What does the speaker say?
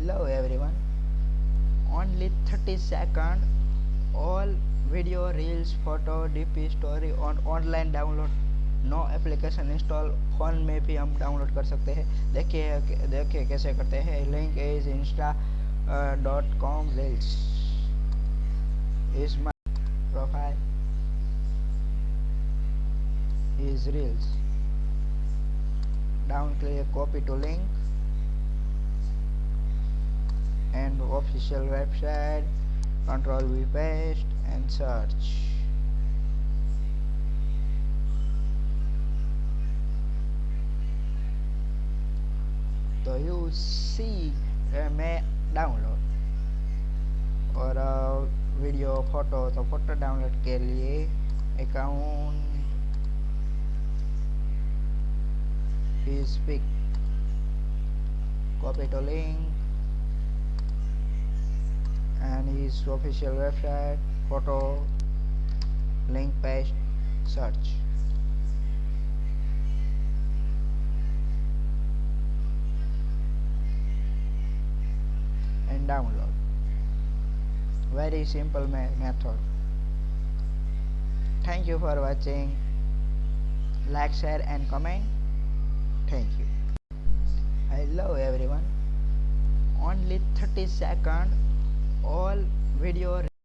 hello everyone only 30 second all video reels photo dp story on online download no application install phone में भी हम download कर सकते हैं देखिए देखिए कैसे करते हैं link is insta dot com reels is my profile is reels down click copy to link official website control v paste and search तो यू सी मैं डाउनलोड और वीडियो फोटो तो फोटो डाउनलोड के लिए account is big copy the link and his official website photo link page search. And download. Very simple me method. Thank you for watching. Like share and comment. Thank you. Hello everyone. Only 30 second all video